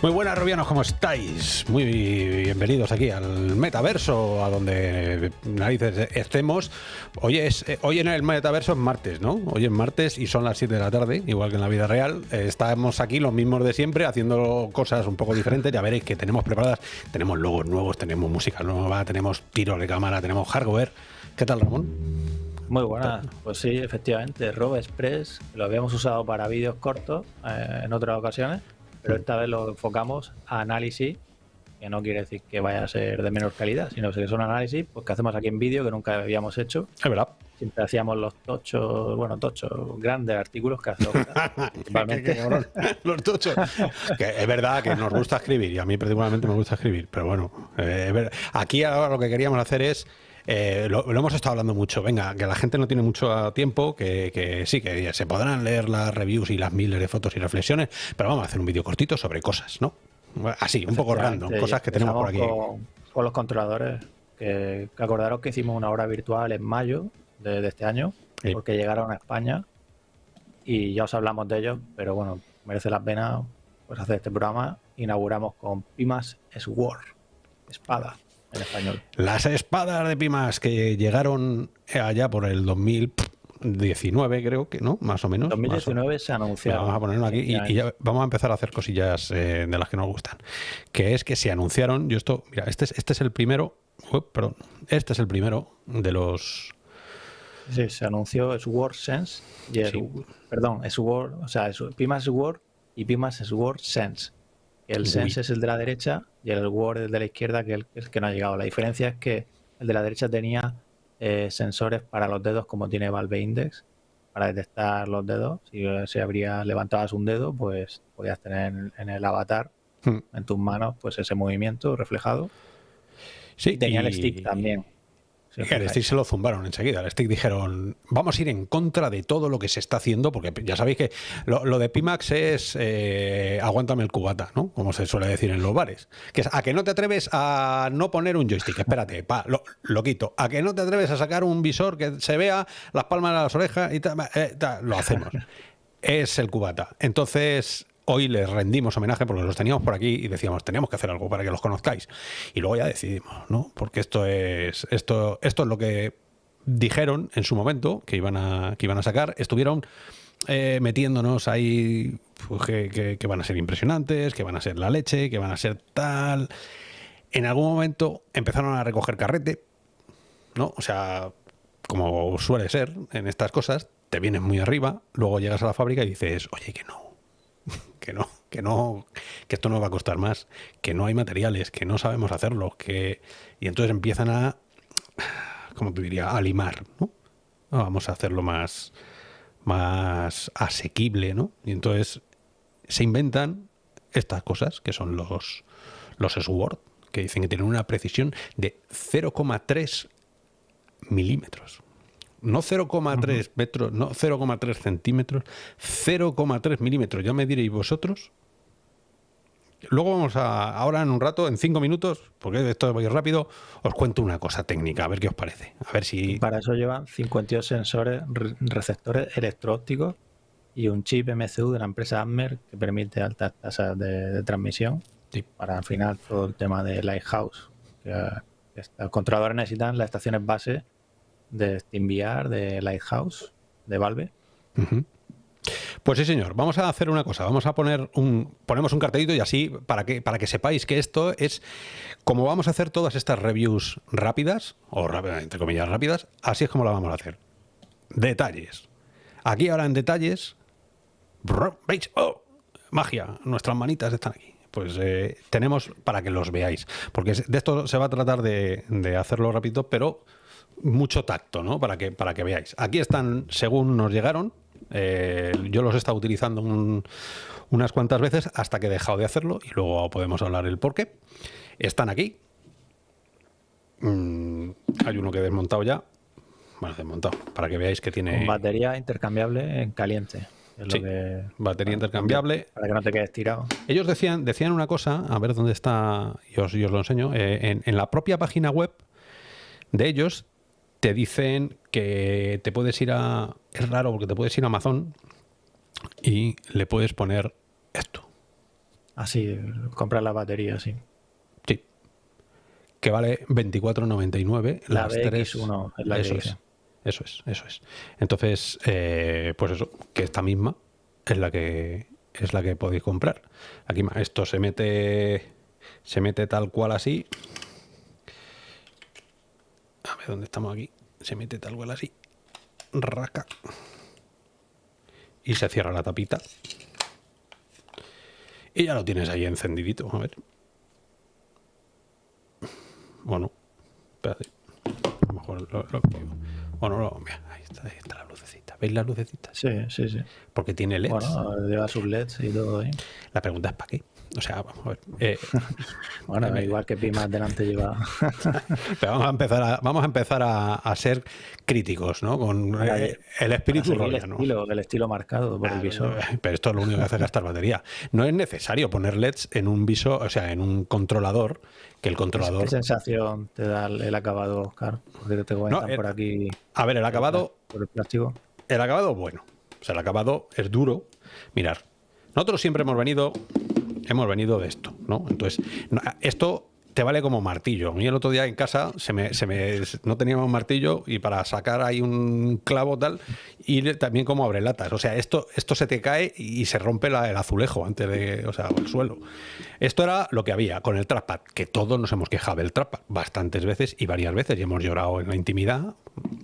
Muy buenas, Rubianos, ¿cómo estáis? Muy bienvenidos aquí al metaverso, a donde narices estemos. Hoy, es, eh, hoy en el metaverso es martes, ¿no? Hoy es martes y son las 7 de la tarde, igual que en la vida real. Eh, estamos aquí los mismos de siempre, haciendo cosas un poco diferentes. Ya veréis que tenemos preparadas, tenemos logos nuevos, tenemos música nueva, tenemos tiros de cámara, tenemos hardware. ¿Qué tal, Ramón? Muy buena, pues sí, efectivamente, Rob Express lo habíamos usado para vídeos cortos eh, en otras ocasiones pero esta vez lo enfocamos a análisis, que no quiere decir que vaya a ser de menor calidad, sino que son análisis pues, que hacemos aquí en vídeo que nunca habíamos hecho. Es verdad. Siempre hacíamos los tochos, bueno, tochos, grandes artículos que hacemos principalmente. los tochos. es verdad que nos gusta escribir y a mí particularmente me gusta escribir, pero bueno, eh, aquí ahora lo que queríamos hacer es eh, lo, hemos estado hablando mucho. Venga, que la gente no tiene mucho tiempo, que, sí, que se podrán leer las reviews y las miles de fotos y reflexiones, pero vamos a hacer un vídeo cortito sobre cosas, ¿no? Así, un poco random, cosas que tenemos por aquí. Con, los controladores, que, acordaros que hicimos una hora virtual en mayo de, este año, porque llegaron a España y ya os hablamos de ellos, pero bueno, merece la pena pues, hacer este programa. Inauguramos con Pimas Sword, espada en español. Las espadas de Pimas que llegaron allá por el 2019, creo que, ¿no? Más o menos. 2019 se anunciaron. Vamos a ponerlo aquí y, vamos a empezar a hacer cosillas eh, de las que nos gustan. Que es que se anunciaron, yo esto, mira, este es, este es el primero, perdón, este es el primero de los... Sí, se anunció Sword Sense, y perdón, Sword, o sea, Pimas Sword y Pimas Sword Sense. El Sense es el de la derecha y el Word el de la izquierda, que es el que no ha llegado. La diferencia es que el de la derecha tenía eh, sensores para los dedos, como tiene Valve Index, para detectar los dedos. Si se habría levantabas un dedo, pues podías tener en el avatar, hmm. en tus manos, pues ese movimiento reflejado. Sí, tenía el stick también. El stick se lo zumbaron enseguida. El stick dijeron, vamos a ir en contra de todo lo que se está haciendo, porque ya sabéis que lo, de Pimax es eh, aguántame el cubata, ¿no? Como se suele decir en los bares. Que es a que no te atreves a no poner un joystick, espérate, pa, lo, quito. A que no te atreves a sacar un visor que se vea las palmas de las orejas y tal, eh, lo hacemos. es el cubata. Entonces, hoy les rendimos homenaje porque los teníamos por aquí y decíamos, teníamos que hacer algo para que los conozcáis. Y luego ya decidimos, ¿no? Porque esto es, esto, esto es lo que dijeron en su momento que iban a, que iban a sacar. Estuvieron eh, metiéndonos ahí pues, que, van a ser impresionantes, que van a ser la leche, que van a ser tal. En algún momento empezaron a recoger carrete, ¿no? O sea, como suele ser en estas cosas, te vienes muy arriba, luego llegas a la fábrica y dices, oye, que no, que no, que no, que esto no va a costar más, que no hay materiales, que no sabemos hacerlo, que y entonces empiezan a, como te diría, a limar, ¿no? Vamos a hacerlo más, más asequible, ¿no? Y entonces se inventan estas cosas que son los los SWORD, que dicen que tienen una precisión de 0,3 milímetros no 0,3 metros, no 0,3 centímetros, 0,3 milímetros. Ya me diréis vosotros. Luego vamos a, ahora en un rato, en cinco minutos, porque esto voy rápido, os cuento una cosa técnica, a ver qué os parece. A ver si. Para eso llevan 52 sensores, receptores electro-ópticos y un chip MCU de la empresa Ammer que permite altas tasas de, transmisión. Para al final todo el tema de Lighthouse. Que, que los controladores necesitan las estaciones base de SteamVR, de Lighthouse, de Valve. Pues sí, señor. Vamos a hacer una cosa. Vamos a poner un. Ponemos un cartelito y así, para que, para que sepáis que esto es. Como vamos a hacer todas estas reviews rápidas, o entre comillas rápidas, así es como la vamos a hacer. Detalles. Aquí ahora en detalles. ¿Veis? ¡Oh! Magia. Nuestras manitas están aquí. Pues eh, tenemos para que los veáis. Porque de esto se va a tratar de, de hacerlo rápido, pero mucho tacto, ¿no? Para que, para que veáis. Aquí están, según nos llegaron, eh, yo los he estado utilizando unas cuantas veces hasta que he dejado de hacerlo y luego podemos hablar el por qué. Están aquí. Mm, hay uno que he desmontado ya. Bueno, desmontado, para que veáis que tiene... batería intercambiable en caliente. sí, batería intercambiable. Para que no te quedes tirado. Ellos decían, decían una cosa, a ver dónde está, y os, lo enseño, eh, en la propia página web de ellos te dicen que te puedes ir a... Es raro porque te puedes ir a Amazon y le puedes poner esto. Así, comprar la batería, sí. Sí. Que vale 24.99 La las tres. BX1 es la eso es. Eso es, eso es. Entonces, eh, pues eso, que esta misma es la que es la que podéis comprar. Aquí esto se mete se mete tal cual así. Dónde estamos aquí. Se mete tal cual así. Raca. Y se cierra la tapita. Y ya lo tienes ahí encendidito. A ver. Bueno, espérate. A lo mejor lo, lo- Bueno, no, mira, ahí está, ahí está la lucecita. ¿Veis la lucecita? Sí, sí, sí. Porque tiene LEDs. Bueno, lleva sus LEDs y todo ahí. La pregunta es ¿para qué? O sea, vamos a ver. eh, Bueno, Eh, igual que Pimas delante lleva. pero vamos a empezar a, vamos a, empezar a, a ser críticos, ¿no? Con eh, el espíritu seguir el estilo, el estilo marcado por el visor. Pero esto es lo único que hace es gastar batería. No es necesario poner LEDs en un visor, o sea, en un controlador, que el controlador. ¿Qué sensación te da el el acabado, Oscar? Porque te comentan No, eh, por aquí A ver, el acabado, por el plástico. el acabado bueno. O sea, el acabado es duro. Mirar, nosotros siempre hemos venido, hemos venido de esto, ¿no? Entonces, esto te vale como martillo. A mí el otro día en casa se me, se me- no teníamos martillo y para sacar ahí un clavo tal, y también como abre latas. O sea, esto, esto se te cae y se rompe la- el azulejo antes de, o sea, el suelo. Esto era lo que había con el trackpad, que todos nos hemos quejado del trackpad bastantes veces y varias veces y hemos llorado en la intimidad.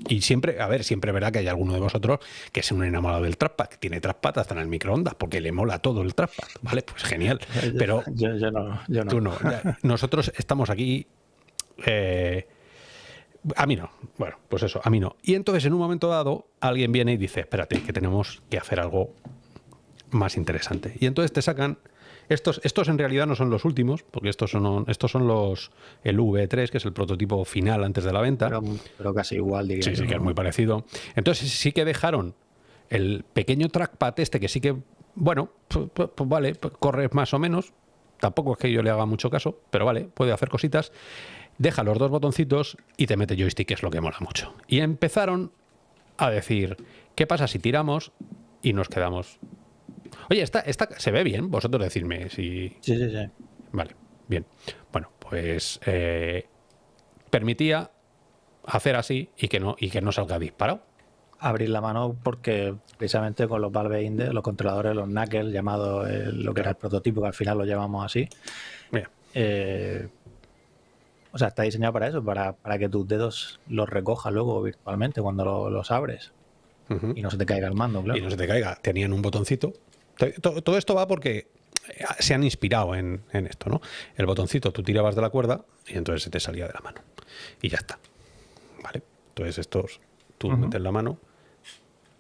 Y siempre, a ver, siempre verá que hay alguno de vosotros que es un enamorado del trackpad, que tiene trackpad hasta en el microondas, porque le mola todo el trackpad. Vale, pues genial. Pero yo, yo no, yo no. Tú no. Ya, Nosotros estamos aquí. eh, a mí no. Bueno, pues eso, a mí no. Y entonces, en un momento dado, alguien viene y dice: Espérate, que tenemos que hacer algo más interesante. Y entonces te sacan. Estos, estos en realidad no son los últimos, porque estos son, estos son los. El V3, que es el prototipo final antes de la venta. Pero, pero casi igual, diría Sí, yo, sí, que es muy parecido. Entonces sí que dejaron el pequeño trackpad este que sí que, bueno, pues, pues- pues vale, pues corre más o menos. Tampoco es que yo le haga mucho caso, pero vale, puede hacer cositas. Deja los dos botoncitos y te mete joystick, que es lo que mola mucho. Y empezaron a decir, ¿qué pasa si tiramos y nos quedamos? Oye, esta, esta se ve bien, vosotros decidme si... Sí, sí, sí. Vale, bien. Bueno, pues eh, permitía hacer así y que no, y que no salga disparado. Abrir la mano porque precisamente con los Valve Index, los controladores, los Knuckles, llamado eh, lo que era el prototipo, que al final lo llamamos así, Mira, eh, o sea, está diseñado para eso, para, para que tus dedos los recojas luego virtualmente cuando lo- los abres y no se te caiga el mando, claro. y no se te caiga. Tenían un botoncito. Todo esto va porque eh, se han inspirado en, en esto, ¿no? El botoncito tú tirabas de la cuerda y entonces se te salía de la mano. Y ya está. ¿Vale? Entonces estos, tú metes la mano,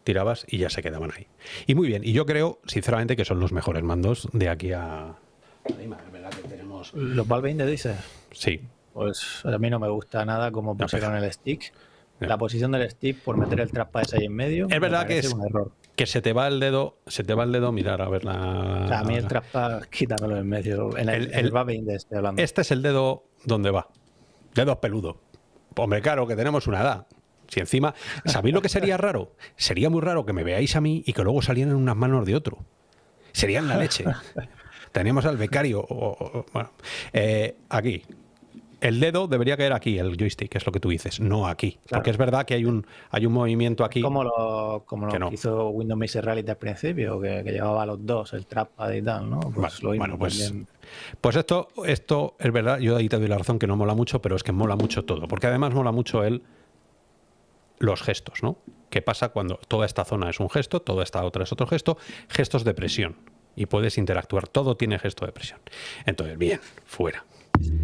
tirabas y ya se quedaban ahí. Y muy bien. Y yo creo, sinceramente, que son los mejores mandos de aquí a... Es verdad que tenemos... Los Valve Index dices, Sí, pues a mí no me gusta nada como pusieron el stick. La posición del stick por meter el trackpad ese ahí en medio. Es verdad que es- un error. que se te va el dedo, se te va el dedo, mirar a ver la... O sea, a mí el trackpad, quítamelo en medio. En el, El- en el el- Valve Index estoy hablando. Este es el dedo donde va. Dedo peludo. Hombre, claro, que tenemos una edad. Si encima, ¿sabéis lo que sería raro? Sería muy raro que me veáis a mí y que luego salieran unas manos de otro. Serían la leche. Teníamos al becario. o- o- bueno, eh, aquí. El dedo debería caer aquí, el joystick, es lo que tú dices, no aquí. Claro. Porque es verdad que hay un, hay un movimiento aquí. Como lo, como lo Que hizo Windows Mixed Reality al principio, que, que llevaba los dos, el trackpad y tal, ¿no? Pues Vale, lo mismo bueno, pues, también. pues esto, esto es verdad, yo ahí te doy la razón que no mola mucho, pero es que mola mucho todo, porque además mola mucho el los gestos, ¿no? ¿Qué pasa cuando toda esta zona es un gesto, toda esta otra es otro gesto? Gestos de presión. Y puedes interactuar, todo tiene gesto de presión. Entonces, bien, fuera.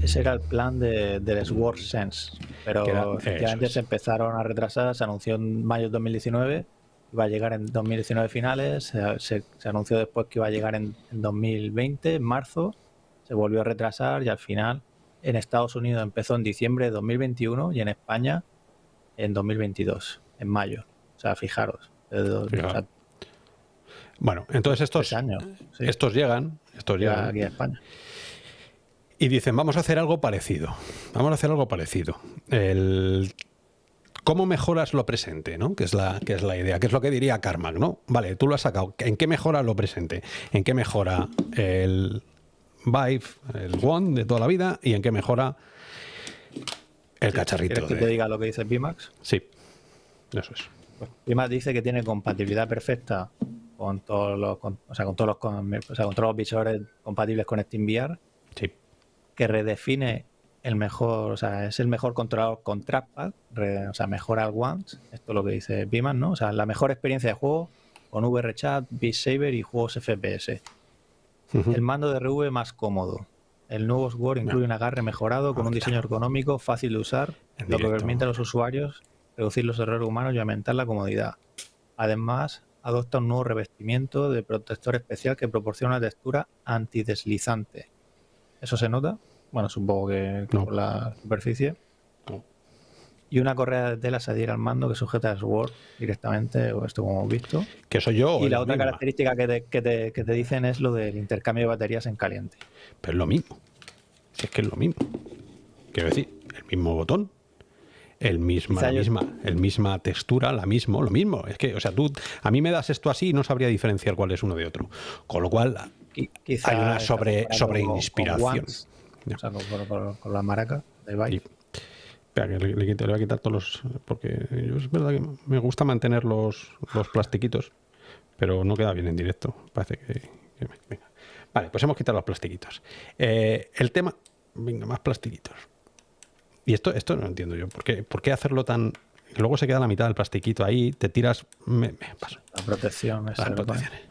Ese era el plan de, del Sword Sense. Pero era- efectivamente es. se empezaron a retrasar, se anunció en mayo de 2019, iba a llegar en 2019 finales, se, se- se anunció después que iba a llegar en, en 2020, en marzo, se volvió a retrasar y al final en Estados Unidos empezó en diciembre de 2021 y en España en 2022, en mayo. O sea, fijaros. o sea, Bueno, entonces estos, tres años. sí, estos llegan, estos llega llegan aquí a España. y dicen, vamos a hacer algo parecido. Vamos a hacer algo parecido. El ¿Cómo mejoras lo presente? ¿no? Que, es la, que es la idea, que es lo que diría Carmack, ¿no? Vale, tú lo has sacado. ¿En qué mejora lo presente? ¿En qué mejora el Vive, el One de toda la vida? ¿Y en qué mejora el cacharrito? ¿Quieres que te diga lo que dice Pimax? Sí, eso es. Pues Pimax dice que tiene compatibilidad perfecta con todos los, o sea, con todos los, o sea, con todos los visores compatibles con SteamVR. Sí. Que redefine el mejor, o sea, es el mejor controlador con trackpad, o sea, mejora el Once, esto es lo que dice Pimax, ¿no? O sea, la mejor experiencia de juego con VRChat, Beat Saber y juegos FPS. El mando de RV más cómodo. El nuevo Sword incluye un agarre mejorado con un diseño ergonómico fácil de usar, lo que permite a los usuarios reducir los errores humanos y aumentar la comodidad. Además, adopta un nuevo revestimiento de protector especial que proporciona una textura antideslizante. ¿Eso se nota? Bueno, supongo que, por la superficie. Y una correa de tela se adhiere al mando que sujeta el Sword directamente, o esto como hemos visto. Que soy yo. Y la otra característica que te, que, te, que te, dicen es lo del intercambio de baterías en caliente. Pero es lo mismo. es que es lo mismo. Quiero decir, el mismo botón, el misma, la misma, el misma textura, la mismo, lo mismo. Es que, o sea, tú a mí me das esto así y no sabría diferenciar cuál es uno de otro. Con lo cual hay una sobre, sobre inspiración. O sea, con, la maraca de Vive. Espera, que le, le, voy a quitar todos los. Porque yo es verdad que me gusta mantener los, los plastiquitos, pero no queda bien en directo. Parece que. venga. Vale, pues hemos quitado los plastiquitos. Eh, el tema. Venga, más plastiquitos. Y esto, esto no entiendo yo. ¿Por qué, ¿Por qué hacerlo tan.? Luego se queda la mitad del plastiquito ahí, te tiras. Me, paso. La protección, Las protecciones.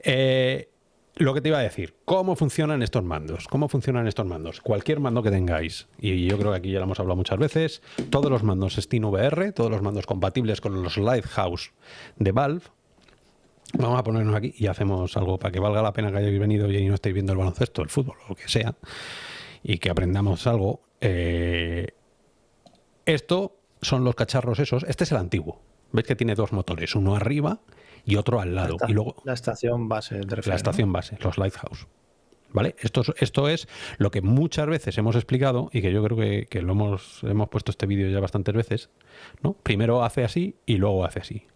Eh, lo que te iba a decir, ¿cómo funcionan estos mandos? ¿Cómo funcionan estos mandos? Cualquier mando que tengáis, y yo creo que aquí ya lo hemos hablado muchas veces, todos los mandos SteamVR, todos los mandos compatibles con los Lighthouse de Valve, vamos a ponernos aquí y hacemos algo para que valga la pena que hayáis venido y no estéis viendo el baloncesto, el fútbol, lo que sea, y que aprendamos algo. Eh, esto son los cacharros esos, este es el antiguo, ¿Ves que tiene dos motores? Uno arriba y otro al lado. La, y luego, la estación base. la estación base, los Lighthouse. ¿Vale? Esto, esto es lo que muchas veces hemos explicado y que yo creo que, lo hemos, hemos puesto este vídeo ya bastantes veces. ¿no? Primero hace así y luego hace así.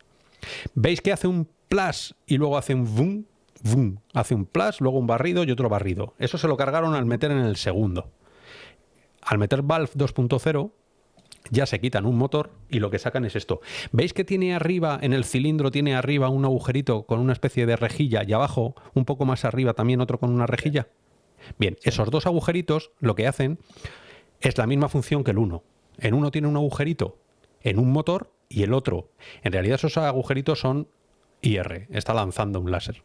¿Veis que hace un plus y luego hace un boom? Boom. Hace un plus, luego un barrido y otro barrido. Eso se lo cargaron al meter en el segundo. Al meter Valve 2.0 ya se quitan un motor y lo que sacan es esto. ¿Veis que tiene arriba, en el cilindro, tiene arriba un agujerito con una especie de rejilla y abajo, un poco más arriba, también otro con una rejilla? Bien, esos dos agujeritos lo que hacen es la misma función que el uno. En uno tiene un agujerito en un motor y el otro. En realidad esos agujeritos son IR, está lanzando un láser.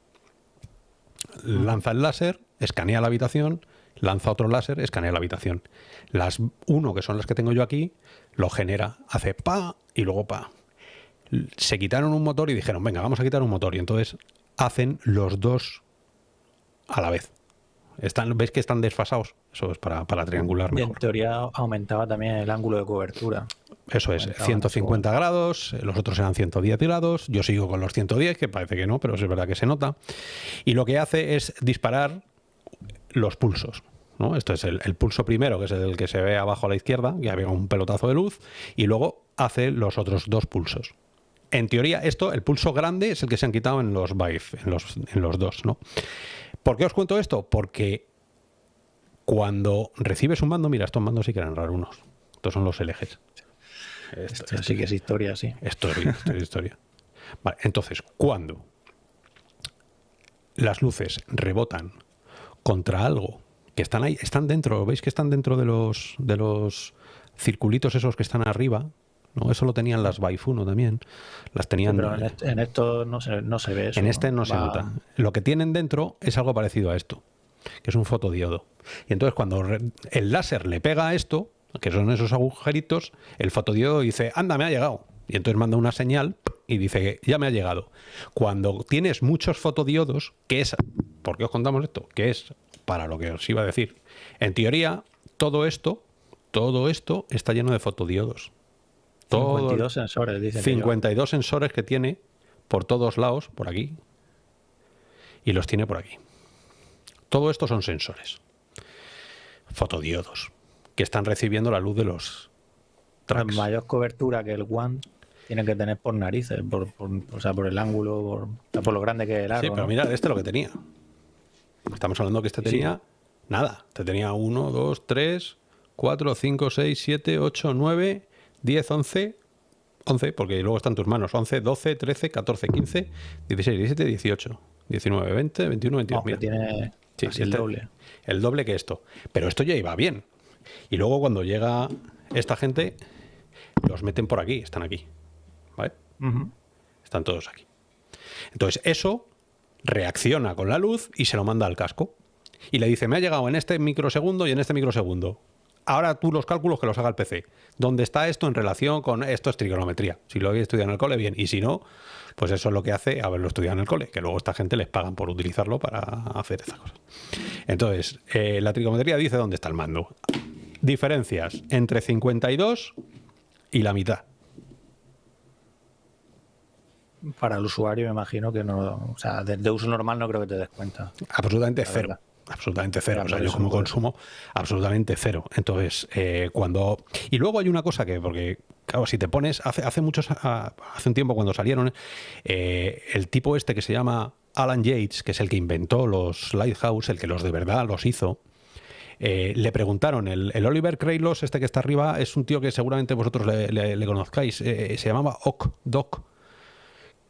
Lanza el láser, escanea la habitación, lanza otro láser, escanea la habitación. Las uno, que son las que tengo yo aquí, lo genera, hace pa y luego pa. Se quitaron un motor y dijeron, venga, vamos a quitar un motor. Y entonces hacen los dos a la vez. Están, ¿Veis que están desfasados? Eso es para, para triangular mejor. en teoría aumentaba también el ángulo de cobertura. Eso es, 150 grados, los otros eran 110 grados, yo sigo con los 110, que parece que no, pero es verdad que se nota. Y lo que hace es disparar los pulsos. ¿No? Esto es el, pulso primero, que es el que se ve abajo a la izquierda, que había un pelotazo de luz, y luego hace los otros dos pulsos. En teoría, esto, el pulso grande, es el que se han quitado en los Vive, en los, en los dos. ¿no? ¿Por qué os cuento esto? Porque cuando recibes un mando, mira, estos mandos sí que eran raros unos. Estos son los LGs. Esto, sí que es historia, sí. Esto es, historia. Vale, entonces, cuando las luces rebotan contra algo que están ahí, están dentro, ¿veis que están dentro de los, de los circulitos esos que están arriba? ¿no? Eso lo tenían las Baifuno también. Las tenían. pero en, esto no se, no se ve eso. En este no, se nota. Lo que tienen dentro es algo parecido a esto, que es un fotodiodo. Y entonces cuando el láser le pega a esto, que son esos agujeritos, el fotodiodo dice, anda, me ha llegado. Y entonces manda una señal y dice, ya me ha llegado. Cuando tienes muchos fotodiodos, que es, ¿por qué os contamos esto? Que es para lo que os iba a decir. En teoría, todo esto, todo esto está lleno de fotodiodos. 52 sensores, dice 52 sensores que tiene por todos lados, por aquí, y los tiene por aquí. Todo esto son sensores, fotodiodos, que están recibiendo la luz de los La mayor cobertura que el One tiene que tener por narices, por, o sea, por el ángulo, por, por, lo grande que es el aro. Sí, pero mira, este lo que tenía. Estamos hablando que este tenía nada. Este tenía 1, 2, 3, 4, 5, 6, 7, 8, 9, 10, 11, 11, porque luego están tus manos. 11, 12, 13, 14, 15, 16, 17, 18, 19, 20, 21, 22. Mira. Tiene sí, el este doble. El doble que esto. Pero esto ya iba bien. Y luego cuando llega esta gente, los meten por aquí, están aquí. ¿Vale? Están todos aquí. Entonces, eso reacciona con la luz y se lo manda al casco. Y le dice, me ha llegado en este microsegundo y en este microsegundo. Ahora tú los cálculos que los haga el PC. ¿Dónde está esto en relación con esto es trigonometría? Si lo habéis estudiado en el cole, bien. Y si no, pues eso es lo que hace haberlo estudiado en el cole, que luego esta gente les pagan por utilizarlo para hacer estas cosas. Entonces, eh, la trigonometría dice dónde está el mando. Diferencias entre 52 y la mitad. Para el usuario me imagino que no, o sea, de, uso normal no creo que te des cuenta. Absolutamente cero. Absolutamente cero. O sea, yo como consumo, absolutamente cero. Entonces, eh, cuando. Y luego hay una cosa que, porque, claro, si te pones. Hace, hace muchos. Ah, hace un tiempo cuando salieron, eh, el tipo este que se llama Alan Yates, que es el que inventó los Lighthouse, el que los de verdad los hizo. Eh, le preguntaron, el, Oliver Kreylos, este que está arriba, es un tío que seguramente vosotros le, conozcáis, se llamaba Ock Doc,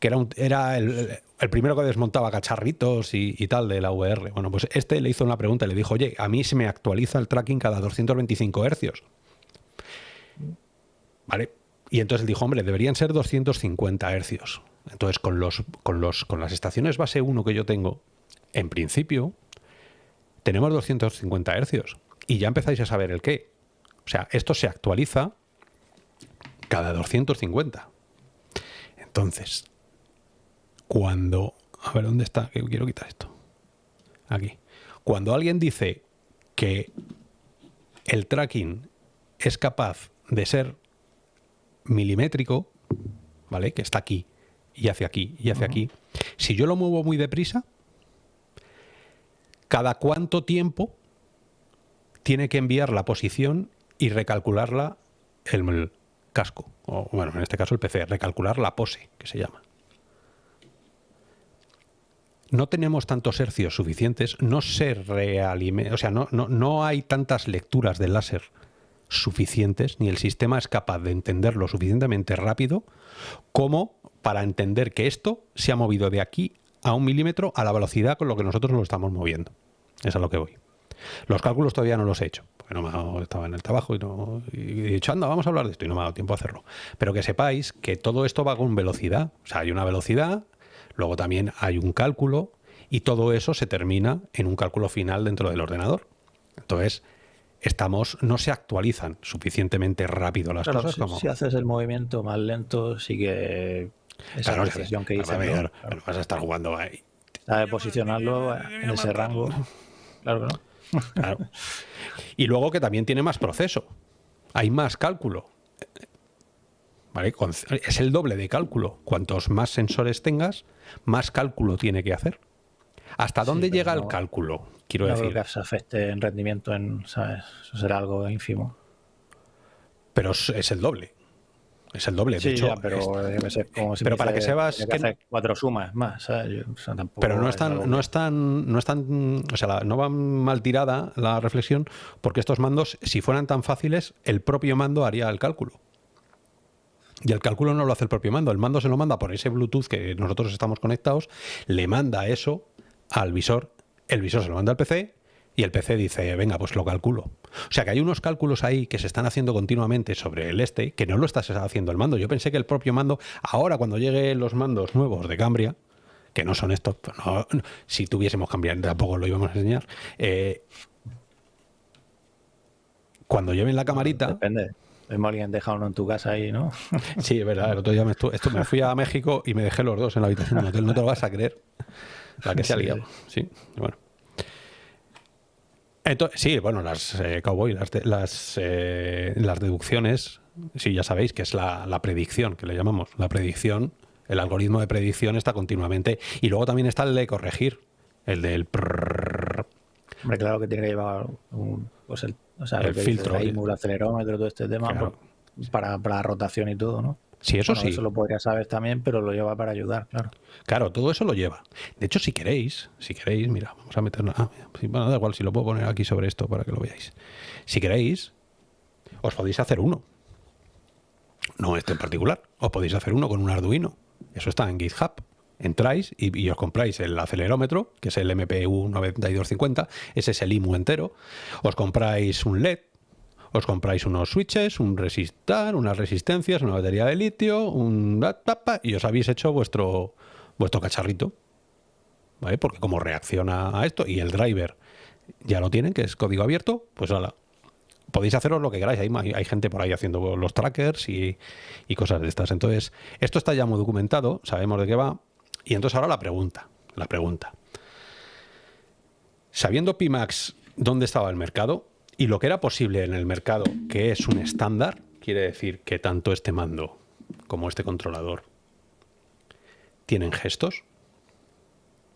que era, era el, primero que desmontaba cacharritos y, tal de la VR. Bueno, pues este le hizo una pregunta y le dijo, oye, a mí se me actualiza el tracking cada 225 hercios. ¿Vale? Y entonces él dijo, hombre, deberían ser 250 hercios. Entonces, con, los, con, los, con las estaciones base 1 que yo tengo, en principio, tenemos 250 hercios. Y ya empezáis a saber el qué. O sea, esto se actualiza cada 250. Entonces, cuando... A ver, ¿dónde está? Que quiero quitar esto. Aquí. Cuando alguien dice que el tracking es capaz de ser milimétrico, ¿vale? Que está aquí y hacia aquí y hacia aquí. Si yo lo muevo muy deprisa, ¿cada cuánto tiempo tiene que enviar la posición y recalcularla el casco? O bueno, en este caso el PC, recalcular la pose, que se llama no tenemos tantos hercios suficientes, no se realimenta, o sea, no, no, no hay tantas lecturas del láser suficientes, ni el sistema es capaz de entenderlo suficientemente rápido como para entender que esto se ha movido de aquí a un milímetro a la velocidad con lo que nosotros lo estamos moviendo. Es a lo que voy. Los cálculos todavía no los he hecho, porque no me estaba en el trabajo y, no, y he dicho, anda, vamos a hablar de esto y no me ha dado tiempo a hacerlo. Pero que sepáis que todo esto va con velocidad. O sea, hay una velocidad, Luego también hay un cálculo y todo eso se termina en un cálculo final dentro del ordenador. Entonces, estamos, no se actualizan suficientemente rápido las cosas. Si, como... si haces el movimiento más lento, sigue esa claro, que hice. ¿no? vas a estar jugando ahí. Sabe posicionarlo en ese rango. Claro que no. Claro. Y luego que también tiene más proceso. Hay más cálculo. Es el doble de cálculo. Cuantos más sensores tengas, más cálculo tiene que hacer. ¿Hasta dónde llega el cálculo? Quiero no decir. Creo que se afecte en rendimiento, en, ¿sabes? Eso será algo ínfimo. Pero es el doble. Es el doble. de hecho, pero, pero para que sepas que, que cuatro sumas más. pero no están, no están, no están, o sea, no va mal tirada la reflexión, porque estos mandos, si fueran tan fáciles, el propio mando haría el cálculo. Y el cálculo no lo hace el propio mando, el mando se lo manda por ese Bluetooth que nosotros estamos conectados, le manda eso al visor, el visor se lo manda al PC y el PC dice, venga, pues lo calculo. O sea que hay unos cálculos ahí que se están haciendo continuamente sobre el este, que no lo está haciendo el mando. Yo pensé que el propio mando, ahora cuando lleguen los mandos nuevos de Cambria, que no son estos, pues si tuviésemos Cambria tampoco lo íbamos a enseñar, eh, cuando lleven la camarita... Depende. Hemos alguien dejado uno en tu casa ahí, ¿no? Sí, es verdad. El otro día me, esto, me fui a México y me dejé los dos en la habitación del hotel. No te lo vas a creer. La que se ha liado. Sí, bueno. Entonces, sí, bueno, las eh, cowboy, las, las, eh, las deducciones, sí, ya sabéis que es la, la, predicción, que le llamamos. La predicción, el algoritmo de predicción está continuamente. Y luego también está el de corregir, el del... Hombre, claro que tiene que llevar un, pues el o sea, el filtro. El acelerómetro, todo este tema. Claro. para, para la rotación y todo, ¿no? Sí, eso sí. Eso lo podría saber también, pero lo lleva para ayudar, claro. Claro, todo eso lo lleva. De hecho, si queréis, si queréis, mira, vamos a meterla. Ah, bueno, da igual, si lo puedo poner aquí sobre esto para que lo veáis. Si queréis, os podéis hacer uno. No este en particular. Os podéis hacer uno con un Arduino. Eso está en GitHub. Entráis y, os compráis el acelerómetro, que es el MPU 9250. Ese es el IMU entero. Os compráis un LED os compráis unos switches, un resistor, unas resistencias, una batería de litio, un y os habéis hecho vuestro, vuestro cacharrito. ¿Vale? Porque como reacciona a esto y el driver ya lo tienen, que es código abierto, pues ahora podéis haceros lo que queráis. Hay, hay gente por ahí haciendo los trackers y, y, cosas de estas. Entonces, esto está ya muy documentado, sabemos de qué va. Y entonces ahora la pregunta, la pregunta. Sabiendo Pimax dónde estaba el mercado, y lo que era posible en el mercado, que es un estándar, quiere decir que tanto este mando como este controlador tienen gestos.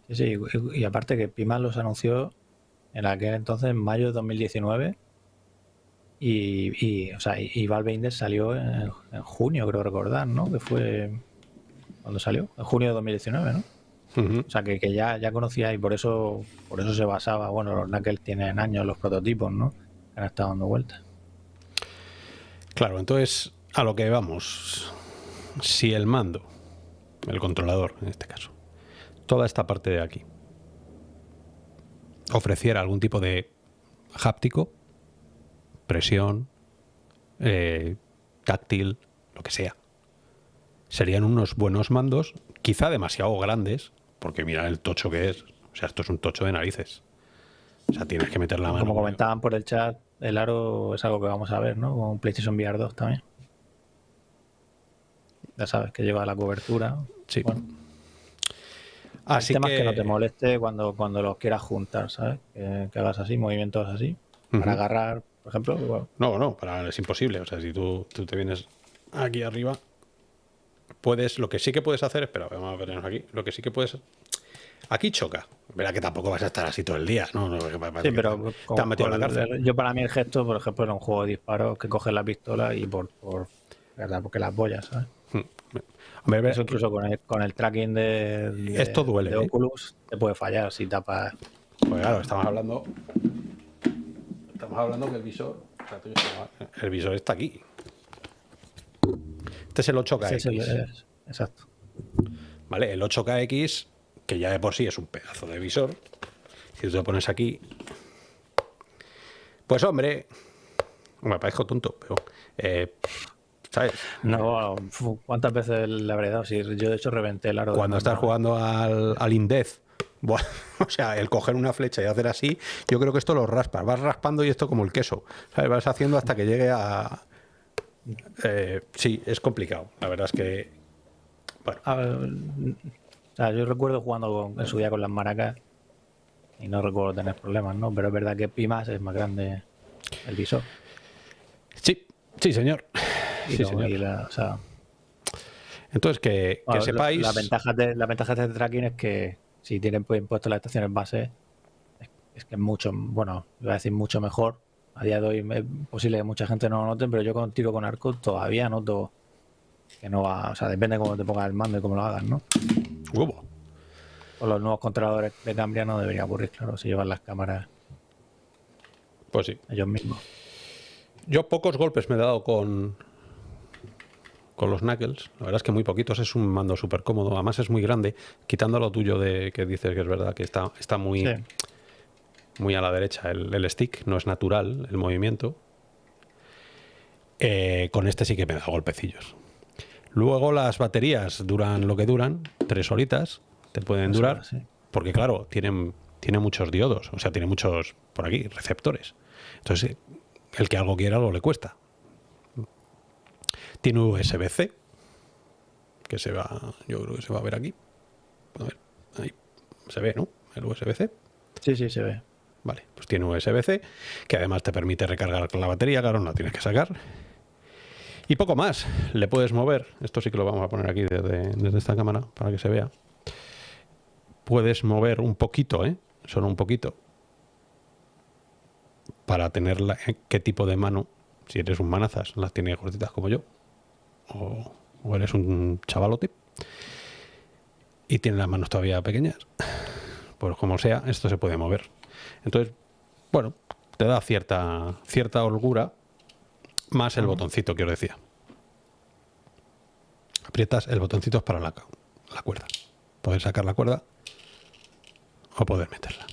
Sí, y aparte que Pima los anunció en aquel entonces, en mayo de 2019, y, y, o sea, y Valve Index salió en, junio, creo recordar, ¿no? Que fue cuando salió, en junio de 2019, ¿no? O sea, que, que, ya, ya conocía y por eso, por eso se basaba, bueno, los Knuckles tienen años los prototipos, ¿no? han estado dando vueltas. Claro, entonces a lo que vamos. Si el mando, el controlador en este caso, toda esta parte de aquí, ofreciera algún tipo de háptico, presión, eh, táctil, lo que sea, serían unos buenos mandos, quizá demasiado grandes, porque mira el tocho que es. O sea, esto es un tocho de narices. O sea, tienes que meter la mano. Como comentaban por el chat, el aro es algo que vamos a ver, ¿no? Con PlayStation VR 2 también. Ya sabes que lleva la cobertura. Sí. Bueno. Así el tema que... es que no te moleste cuando, cuando los quieras juntar, ¿sabes? Que, hagas así, movimientos así. Para agarrar, por ejemplo. No, no, para, es imposible. O sea, si tú, tú te vienes aquí arriba, puedes, lo que sí que puedes hacer, espera, vamos a vernos aquí, lo que sí que puedes Aquí choca. Verá que tampoco vas a estar así todo el día, ¿no? sí, pero te metido en la cárcel. Yo para mí el gesto, por ejemplo, era un juego de disparos que coges la pistola y por, por ¿verdad? Porque las boyas, ¿sabes? Hmm. Hombre, Eso incluso con el, con el tracking de, esto duele, de ¿eh? Oculus te puede fallar si tapas. Pues claro, estamos hablando. Estamos hablando que el visor. El visor está aquí. Este es el 8KX. Sí, exacto. Vale, el 8KX que ya de por sí es un pedazo de visor. Si tú te pones aquí, pues hombre, me parezco tonto, pero eh, ¿sabes? No, ¿cuántas veces le habré dado? Si yo de hecho reventé el aro. Cuando estás jugando al, al Indez, o sea, el coger una flecha y hacer así, yo creo que esto lo raspas, vas raspando y esto como el queso, ¿sabes? Vas haciendo hasta que llegue a... Eh, sí, es complicado, la verdad es que... Bueno. A ver, yo recuerdo jugando en su día con las maracas y no recuerdo tener problemas, ¿no? Pero es verdad que Pimas es más grande el visor. Sí, sí, señor. sí, señor. Entonces, que, sepáis... La, ventaja de, la ventaja de este tracking es que si tienen pues, impuesto las estaciones base, es, que es mucho, bueno, iba a decir mucho mejor. A día de hoy es posible que mucha gente no lo note, pero yo con tiro con arco todavía noto que no va, o sea, depende de cómo te pongas el mando y cómo lo hagas, ¿no? Huevo. Con los nuevos controladores de Cambria no debería ocurrir, claro, si llevan las cámaras. Pues sí. Ellos mismos. Yo pocos golpes me he dado con, con los Knuckles. La verdad es que muy poquitos. Es un mando súper cómodo. Además es muy grande. Quitando lo tuyo de que dices que es verdad que está, está muy, muy a la derecha el, stick. No es natural el movimiento. Eh, con este sí que me dado golpecillos. Luego las baterías duran lo que duran, tres horitas, te pueden durar, porque claro, tienen, tiene muchos diodos, o sea, tiene muchos, por aquí, receptores. Entonces, el que algo quiera, algo le cuesta. Tiene USB-C, que se va, yo creo que se va a ver aquí. A ver, ahí se ve, ¿no? El USB-C. Sí, sí, se ve. Vale, pues tiene USB-C, que además te permite recargar con la batería, claro, no la tienes que sacar. Y poco más, le puedes mover, esto sí que lo vamos a poner aquí desde, esta cámara para que se vea. Puedes mover un poquito, ¿eh? solo un poquito, para tener la, qué tipo de mano si eres un manazas, las tiene cortitas como yo, o, eres un chavalote, y tiene las manos todavía pequeñas, pues como sea, esto se puede mover. Entonces, bueno, te da cierta, cierta holgura, más el botoncito que os decía. Aprietas, el botoncito para la, la cuerda. Poder sacar la cuerda o poder meterla.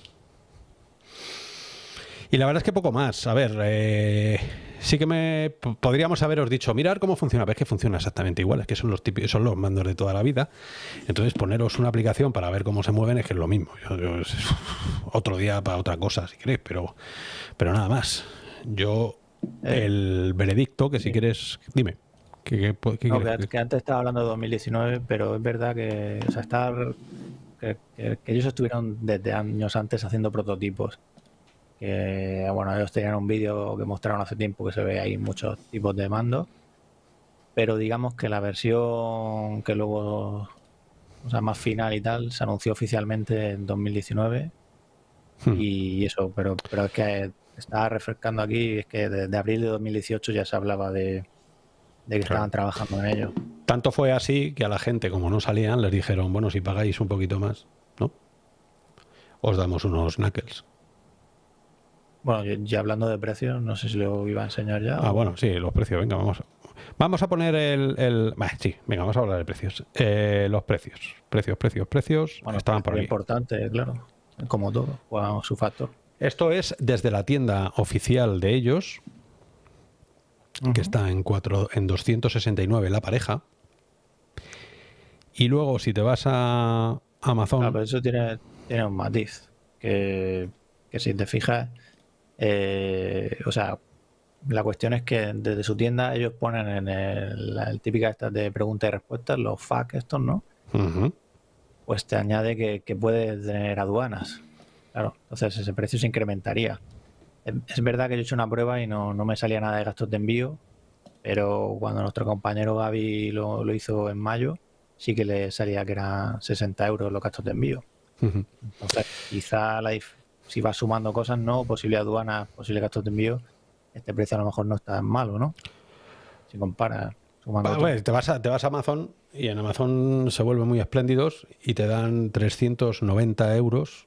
Y la verdad es que poco más. A ver, eh, sí que me podríamos haberos dicho, mirar cómo funciona, ves que funciona exactamente igual, es que son los típicos, son los mandos de toda la vida. Entonces poneros una aplicación para ver cómo se mueven es que es lo mismo. otro día para otra cosa, si queréis, pero, pero nada más. Yo, eh. el veredicto, que si quieres, dime. que, antes estaba hablando de 2019, pero es verdad que, o sea, estar, que ellos estuvieron desde años antes haciendo prototipos que bueno, ellos tenían un vídeo que mostraron hace tiempo que se ve ahí muchos tipos de mandos, pero digamos que la versión que luego, o sea, más final y tal, se anunció oficialmente en 2019 hmm. y eso, pero, pero es que estaba refrescando aquí, es que desde abril de 2018 ya se hablaba de, que estaban trabajando en ello. Tanto fue así que a la gente, como no salían, les dijeron, bueno, si pagáis un poquito más, ¿no? Os damos unos knuckles. Bueno, ya hablando de precios, no sé si lo iba a enseñar ya. Ah, bueno, sí, los precios, venga, vamos. Vamos a poner el... el... sí, venga, vamos a hablar de precios. Eh, los precios, precios, precios, precios. Bueno, estaban por aquí. importante, claro, como todo, juega su factor. Esto es desde la tienda oficial de ellos, que está en, cuatro, en 269 la pareja. Y luego, si te vas a Amazon... Ah, pero eso tiene, tiene un matiz, que, que si te fijas eh, o sea, la cuestión es que desde su tienda ellos ponen en el, la típica esta de preguntas y respuestas, los FAQ estos, ¿no? Pues te añade que, que puede tener aduanas. Claro, entonces ese precio se incrementaría. Es, verdad que yo he hecho una prueba y no, me salía nada de gastos de envío, pero cuando nuestro compañero Gaby lo, hizo en mayo, sí que le salía que eran 60 euros los gastos de envío. Entonces, quizá la, si vas sumando cosas, no, posible aduana, posible gastos de envío, este precio a lo mejor no está malo, ¿no? Si comparas sumando. te, vas a, te vas a Amazon y en Amazon se vuelven muy espléndidos y te dan 390 euros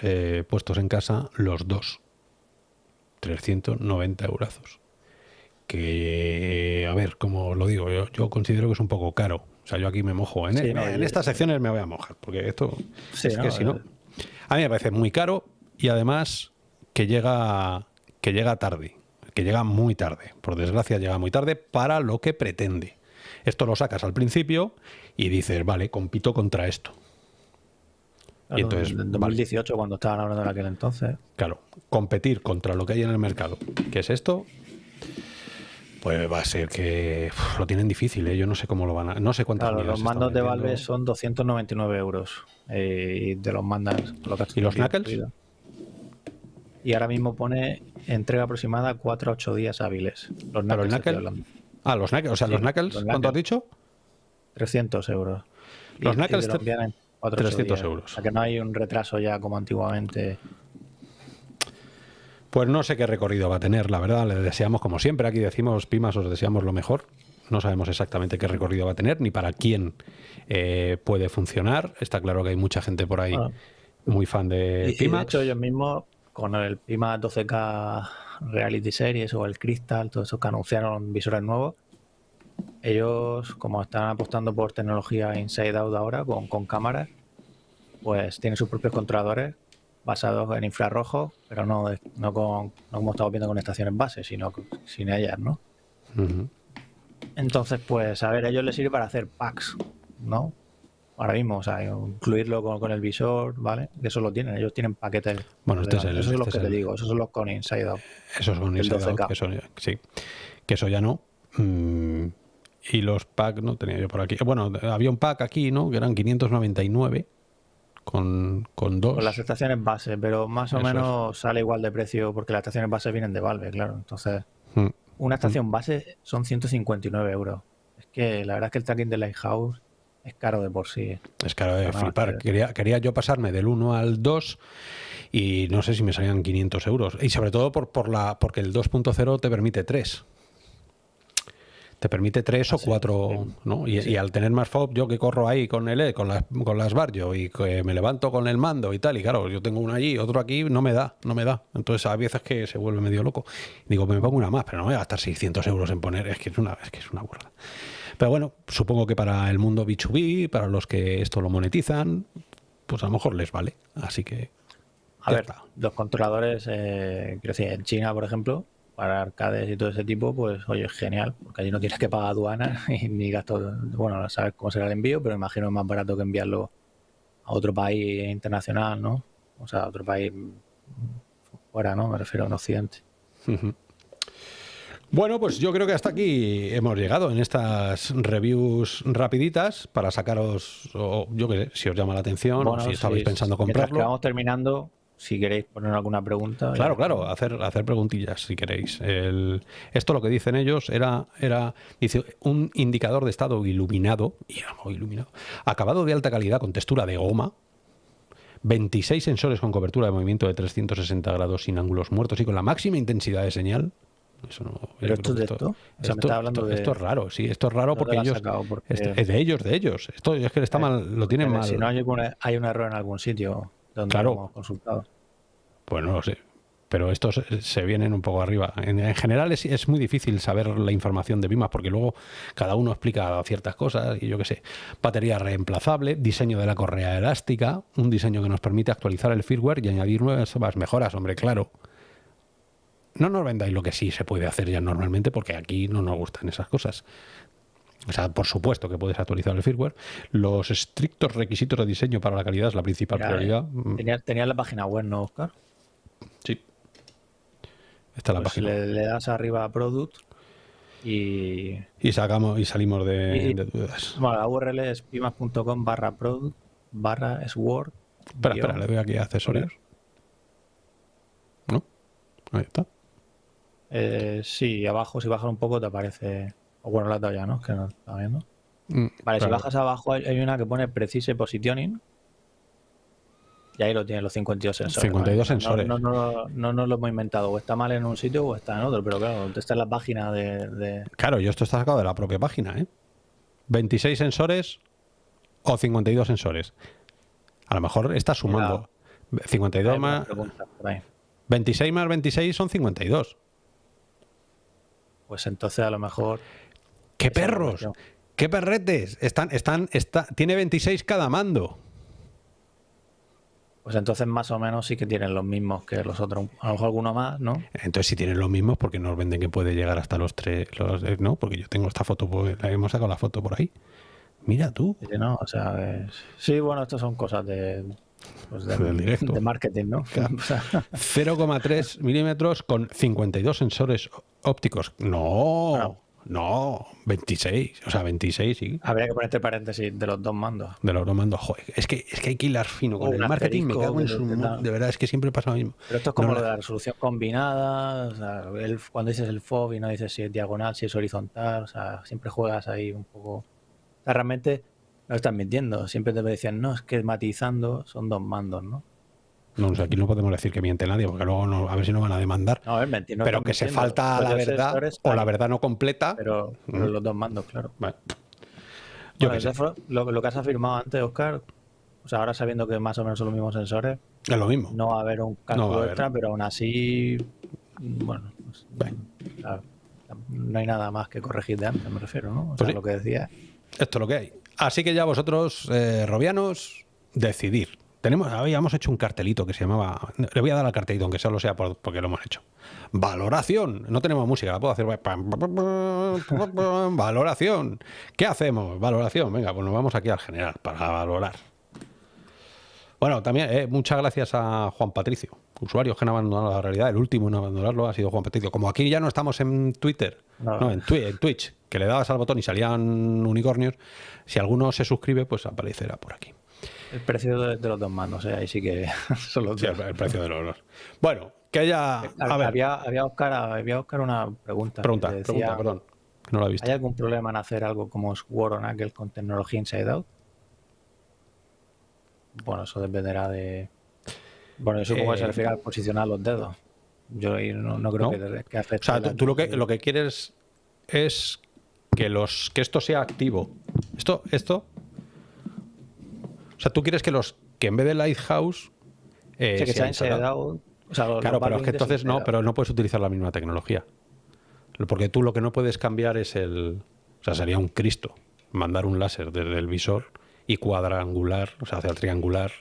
eh, puestos en casa los dos. 390 eurazos. Que, a ver, como lo digo, yo, considero que es un poco caro. O sea, yo aquí me mojo. En, en, estas secciones me voy a mojar, porque esto es que si no... A mí me parece muy caro, y además que llega, que llega tarde, que llega muy tarde. Por desgracia llega muy tarde para lo que pretende. Esto lo sacas al principio y dices, vale, compito contra esto. y entonces, en 2018, cuando estaban hablando en aquel entonces. Claro, competir contra lo que hay en el mercado, que es esto, pues va a ser que lo tienen difícil, ¿eh? yo no sé cómo lo van a... No sé cuántas claro, Los mandos de Valve son 299 euros eh, y de los mandas... ¿Y los Knuckles? Y ahora mismo pone entrega aproximada 4 a 8 días hábiles. Los Knuckles. Ah, los Knuckles. O sea, los Knuckles, ¿cuánto has dicho? 300 euros. Los Knuckles. 300 euros. O sea, que no hay un retraso ya como antiguamente. Pues no sé qué recorrido va a tener, la verdad. Le deseamos, como siempre, aquí decimos, Pimas, os deseamos lo mejor. No sabemos exactamente qué recorrido va a tener, ni para quién eh, puede funcionar. Está claro que hay mucha gente por ahí muy fan de Pimax. de hecho, ellos mismos con el Pima 12K Reality Series o el Crystal, todos esos que anunciaron visores nuevos, ellos, como están apostando por tecnología inside out ahora, con, con cámaras, pues tienen sus propios controladores basados en infrarrojo, pero no, no, con, no como estamos viendo con estaciones base, sino sin ellas, ¿no? Entonces, pues, a ver, a ellos les sirve para hacer packs, ¿no? Ahora mismo, o sea, incluirlo con, el visor, ¿vale? Eso lo tienen, ellos tienen paquetes. Bueno, este es el, Esos son los que te digo, esos son los con Inside Out. Esos son Inside Out, que eso, sí, que eso ya no. Mm, y los packs no tenía yo por aquí. Bueno, había un pack aquí, ¿no? Que eran 599 con, con dos. Con las estaciones base, pero más o menos sale igual de precio porque las estaciones base vienen de Valve, claro. Entonces, mm. una estación base son 159 euros. Es que la verdad es que el tracking de Lighthouse es caro de por sí. Es caro de flipar. Quería, quería yo pasarme del 1 al 2 y no sé si me salían 500 euros. Y sobre todo por, por la, porque el 2.0 te permite 3. Te permite tres o cuatro, ¿no? Y, al tener más FOB, yo que corro ahí con el con las, con las Barrio y que me levanto con el mando y tal, y claro, yo tengo uno allí, otro aquí, no me da, no me da. Entonces a veces que se vuelve medio loco. Digo, me pongo una más, pero no voy a gastar 600 euros en poner, es que es una, es que es una burla. Pero bueno, supongo que para el mundo B2B, para los que esto lo monetizan, pues a lo mejor les vale. Así que. A ver, los controladores, eh, quiero decir, en China, por ejemplo, para arcades y todo ese tipo, pues oye, es genial, porque allí no tienes que pagar aduana ni gastos, bueno, sabes cómo será el envío, pero imagino es más barato que enviarlo a otro país internacional, ¿no? O sea, a otro país fuera, ¿no? Me refiero a un occidente. Bueno, pues yo creo que hasta aquí hemos llegado en estas reviews rapiditas para sacaros, o yo qué sé, si os llama la atención, o si estabais pensando comprarlo. vamos terminando, si queréis poner alguna pregunta. Claro, claro, hacer, hacer preguntillas si queréis. esto lo que dicen ellos era, era dice, un indicador de estado iluminado, iluminado, acabado de alta calidad con textura de goma, 26 sensores con cobertura de movimiento de 360 grados sin ángulos muertos y con la máxima intensidad de señal. Eso no, ¿Pero esto de esto? esto, es raro, sí, es raro porque ellos... Es de ellos, de ellos. Esto es que está eh, mal, lo tienen mal. Si no hay, hay un error en algún sitio donde claro. hemos consultado. Pues no lo sé. Pero estos se vienen un poco arriba. En, general es, muy difícil saber la información de Bimas porque luego cada uno explica ciertas cosas y yo qué sé. Batería reemplazable, diseño de la correa elástica, un diseño que nos permite actualizar el firmware y añadir nuevas mejoras, hombre, claro. No nos vendáis lo que sí se puede hacer ya normalmente porque aquí no nos gustan esas cosas. O sea, por supuesto que puedes actualizar el firmware. Los estrictos requisitos de diseño para la calidad es la principal prioridad. Tenías tenía la página web, ¿no, Oscar? Sí. Esta es la pues página. Le, das arriba a Product y... Y, sacamos, y salimos de, dudas. Bueno, la URL es pimas.com barra product barra sword. Espera, espera, le doy aquí a accesorios. ¿No? Ahí está. Eh, sí, abajo si bajas un poco te aparece... O bueno, la talla, ¿no? Que no está viendo. Mm, vale, si bajas abajo hay, una que pone Precise Positioning. Y ahí lo tiene los 52 sensores. 52 sensores. No, no, no, no, lo hemos inventado. O está mal en un sitio o está en otro. Pero claro, está en la página de, Claro, y esto está sacado de la propia página, ¿eh? 26 sensores o 52 sensores. A lo mejor está sumando. 52 más... 26 más 26 son 52. Pues entonces a lo mejor ¡Qué perros! ¡Qué perretes! Están, están, está, tiene 26 cada mando. Pues entonces más o menos sí que tienen los mismos que los otros, a lo mejor alguno más, ¿no? Entonces si tienen los mismos, porque nos venden que puede llegar hasta los tres, los, ¿no? Porque yo tengo esta foto, pues, la hemos sacado la foto por ahí. Mira tú. Sí, no, o sea, sí, bueno, estas son cosas de, pues de, marketing, ¿no? 0,3 milímetros con 52 sensores ópticos. No. No, 26, o sea, 26, sí. Habría que ponerte paréntesis de los dos mandos. De los dos mandos, joder. Es que, es que hay que hilar fino con el marketing, me cago en su... De verdad, es que siempre pasa lo mismo. Pero esto es como lo de la resolución combinada, o sea, cuando dices el FOB y no dices si es diagonal, si es horizontal, o sea, siempre juegas ahí un poco... O sea, realmente no estás mintiendo, siempre te decían, no, es que matizando son dos mandos, ¿no? No, aquí no podemos decir que miente nadie, porque luego a ver si nos van a demandar. No, es pero que se falta la verdad o la verdad no completa. Pero, mm. los dos mandos, claro. Yo lo, que has afirmado antes, Oscar, o sea, ahora sabiendo que más o menos son los mismos sensores. Es lo mismo. No va a haber un cálculo extra, pero aún así, bueno, pues, no hay nada más que corregir de antes, me refiero, ¿no? O pues sea, lo que decía. Esto es lo que hay. Así que ya vosotros, eh, robianos, decidir. Tenemos, habíamos hecho un cartelito que se llamaba. Le voy a dar al cartelito, aunque solo sea porque lo hemos hecho. Valoración. No tenemos música, la puedo hacer. Valoración. ¿Qué hacemos? Valoración. Venga, pues nos vamos aquí al general para valorar. Bueno, también eh, muchas gracias a Juan Patricio, usuarios que han abandonado la realidad. El último en abandonarlo ha sido Juan Patricio. Como aquí ya no estamos en Twitter, no, en, en Twitch, que le dabas al botón y salían unicornios, si alguno se suscribe, pues aparecerá por aquí. El precio de, los dos mandos, ¿eh? ahí sí que son los El precio de los dos. Bueno, que ya. Había, había, Oscar, había Oscar una pregunta. Pregunta, pregunta, perdón. No la he visto. ¿Hay algún problema en hacer algo como Sword on Knuckle con tecnología Inside Out? Bueno, eso dependerá de. Bueno, eso como se refiere al posicionar los dedos. Yo no, creo que, que afecte. O sea, tú, lo, que, lo que quieres es que los que esto sea activo. Esto, esto. O sea, tú quieres que los que en vez de Lighthouse. Eh, que se instalado, claro, pero es que entonces no, pero no puedes utilizar la misma tecnología. Porque tú lo que no puedes cambiar es el. O sea, sería un Cristo mandar un láser desde el visor y cuadrangular, o sea, hacia el triangular,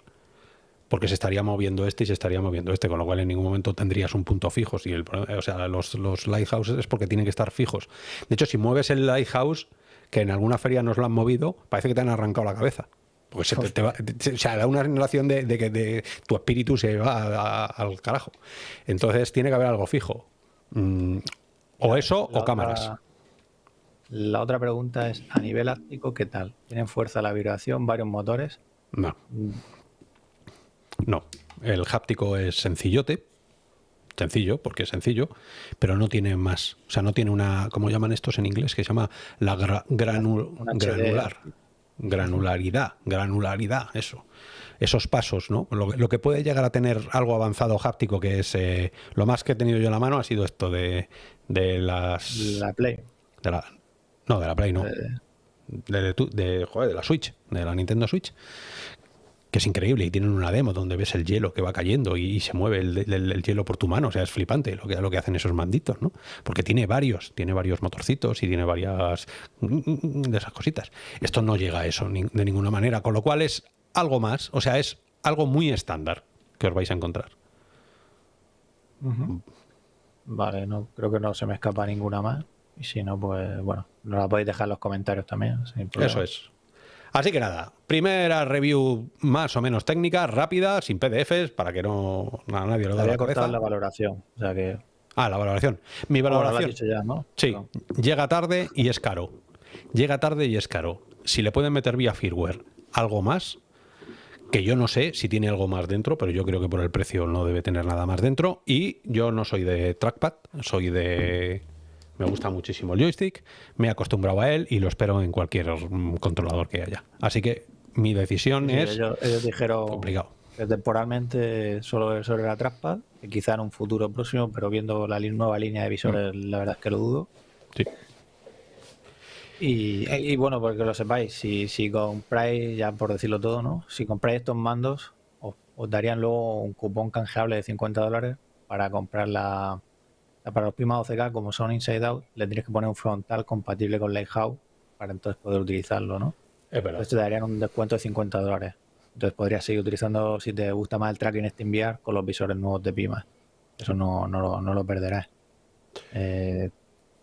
porque se estaría moviendo este y se estaría moviendo este, con lo cual en ningún momento tendrías un punto fijo. Si el, o sea, los, los lighthouses es porque tienen que estar fijos. De hecho, si mueves el lighthouse, que en alguna feria nos lo han movido, parece que te han arrancado la cabeza. Porque se te, va, o sea, da una sensación de, que de, tu espíritu se va al carajo. Entonces tiene que haber algo fijo. Mm, o eso o cámaras. La otra pregunta es, a nivel áptico, ¿qué tal? ¿Tienen fuerza la vibración, varios motores? No. No. El háptico es sencillote. Sencillo, porque es sencillo, pero no tiene más. O sea, no tiene una, ¿cómo llaman estos en inglés? Que se llama la granular. Granularidad, granularidad, eso. Esos pasos, ¿no? Lo, que puede llegar a tener algo avanzado háptico, que es eh, lo más que he tenido yo en la mano, ha sido esto de, de las. La Play. De la, no, de la Play no. De, de, joder, de la Switch, de la Nintendo Switch. Que es increíble. Y tienen una demo donde ves el hielo que va cayendo y, se mueve el, hielo por tu mano. O sea, es flipante lo que, lo que hacen esos manditos, ¿no? Porque tiene varios, tiene varios motorcitos y tiene varias de esas cositas. Esto no llega a eso de ninguna manera. Con lo cual es algo más. O sea, es algo muy estándar que os vais a encontrar. Vale, no creo que no se me escapa ninguna más. Y si no, pues bueno, nos la podéis dejar en los comentarios también. Eso es. Así que nada, primera review más o menos técnica, rápida, sin PDFs, para que no nadie lo dé la cabeza. la valoración, o sea que... Ah, la valoración. Mi valoración. ya, ¿no? Sí, llega tarde y es caro. Llega tarde y es caro. Si le pueden meter vía firmware algo más, que yo no sé si tiene algo más dentro, pero yo creo que por el precio no debe tener nada más dentro. Y yo no soy de trackpad, soy de me gusta muchísimo el joystick, me he acostumbrado a él y lo espero en cualquier controlador que haya. Así que mi decisión es ellos, dijeron complicado. que temporalmente solo sobre la trackpad, que quizá en un futuro próximo, pero viendo la nueva línea de visores, mm. la verdad es que lo dudo. Sí. Y, bueno, porque lo sepáis, si, si compráis, ya por decirlo todo, ¿no? Si compráis estos mandos, os, os darían luego un cupón canjeable de 50 dólares para comprar la, para los Pima 12K, como son Inside Out, le tienes que poner un frontal compatible con Lighthouse para entonces poder utilizarlo, ¿no? Es verdad. Entonces te darían un descuento de 50 dólares. Entonces podrías seguir utilizando, si te gusta más el tracking SteamVR, con los visores nuevos de Pima. Eso no, no, lo, perderás. Eh,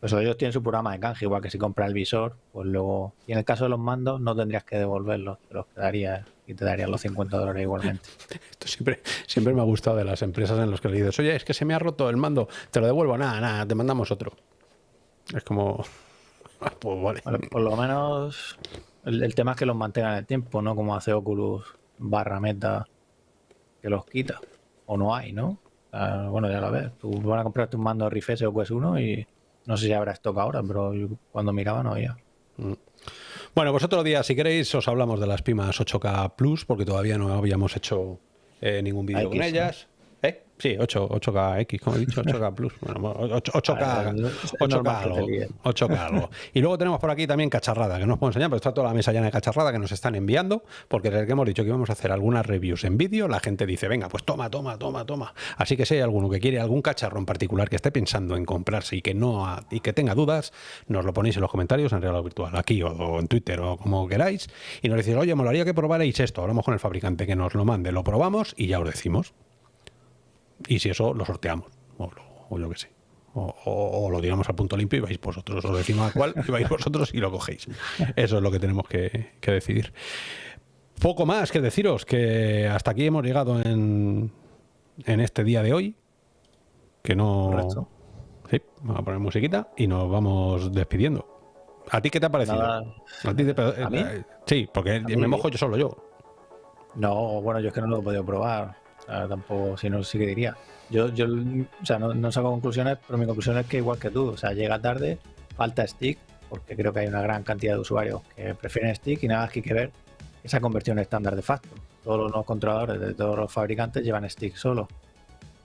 pues ellos tienen su programa de canje, igual que si compras el visor, pues luego... Y en el caso de los mandos no tendrías que devolverlos, te los quedarías y te darían los 50 dólares igualmente. Esto siempre, siempre me ha gustado de las empresas en las que le dices, oye, es que se me ha roto el mando, te lo devuelvo, nada, nada, te mandamos otro. Es como, ah, pues vale. por lo menos el, tema es que los mantengan en el tiempo, ¿no? Como hace Oculus barra meta, que los quita. O no hay, ¿no? bueno, ya lo ves. Tú vas a comprarte un mando Rift o Quest 1 y no sé si habrá stock ahora, pero cuando miraba no había. Mm. Bueno, pues otro día, si queréis, os hablamos de las Pimas 8K Plus, porque todavía no habíamos hecho eh, ningún vídeo con ellas. Sí, 8, 8K como he dicho, 8K Plus. Bueno, 8, k 8K, algo, 8K algo. Y luego tenemos por aquí también cacharrada, que no os puedo enseñar, pero está toda la mesa llena de cacharrada que nos están enviando, porque desde que hemos dicho que íbamos a hacer algunas reviews en vídeo, la gente dice, venga, pues toma, toma, toma, toma. Así que si hay alguno que quiere algún cacharro en particular que esté pensando en comprarse y que no y que tenga dudas, nos lo ponéis en los comentarios en Real Virtual, aquí o, en Twitter o como queráis, y nos decís, oye, molaría que probarais esto, hablamos con el fabricante que nos lo mande, lo probamos y ya os decimos. Y si eso, lo sorteamos. O, lo, yo que sé. O, lo tiramos al punto limpio y vais vosotros. Os decimos a cuál y vais vosotros y lo cogéis. Eso es lo que tenemos que, decidir. Poco más que deciros, que hasta aquí hemos llegado en, en este día de hoy. Que no... Sí, vamos a poner musiquita y nos vamos despidiendo. ¿A ti qué te ha parecido? ¿A, ti eh, Sí, porque me mojo yo solo yo. No, bueno, yo es que no lo he podido probar tampoco, si no, sí que diría. Yo, yo o sea, no, saco conclusiones, pero mi conclusión es que igual que tú, o sea, llega tarde, falta stick, porque creo que hay una gran cantidad de usuarios que prefieren stick y nada más que hay que ver esa conversión estándar de facto. Todos los controladores de todos los fabricantes llevan stick solo.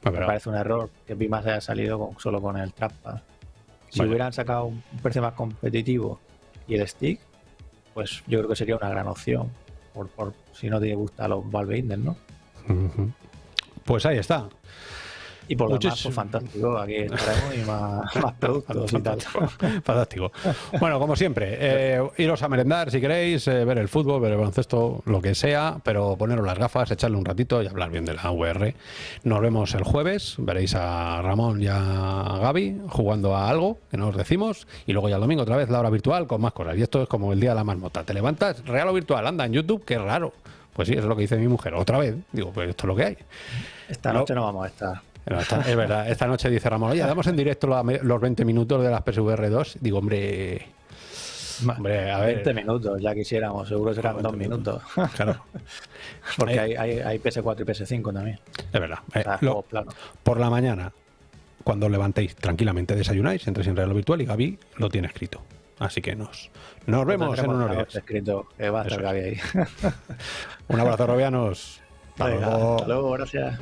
Ah, me parece un error que Pimas haya salido solo con el trackpad. Si hubieran sacado un precio más competitivo y el stick, pues yo creo que sería una gran opción. Por, por si no te gustan los Valve Index, ¿no? Pues ahí está. Y por lo demás, pues fantástico. Aquí estaremos y más, más productos y tal. Fantástico. Bueno, como siempre, eh, iros a merendar si queréis, eh, ver el fútbol, ver el baloncesto, lo que sea, pero poneros las gafas, echarle un ratito y hablar bien de la UR. Nos vemos el jueves, veréis a Ramón y a Gaby jugando a algo que nos decimos, y luego ya el domingo otra vez la hora virtual con más cosas. Y esto es como el día de la marmota. Te levantas, real o virtual, anda en YouTube, qué raro. Pues sí, es lo que dice mi mujer. Otra vez, digo, pues esto es lo que hay. Esta noche no vamos a estar es verdad, esta noche dice Ramón, oye, damos en directo los 20 minutos de las PSVR 2. Digo, hombre, Hombre, a ver. 20 minutos, ya quisiéramos, seguro serán dos minutos. Claro. Porque hay, hay, PS4 y PS5 también. Es verdad. Eh, por la mañana, cuando os levantéis tranquilamente, desayunáis, entréis en Real Virtual y Gaby lo tiene escrito. Así que nos, nos vemos en unos días. Escrito. Un abrazo, robianos. Hasta, luego. hasta luego, gracias.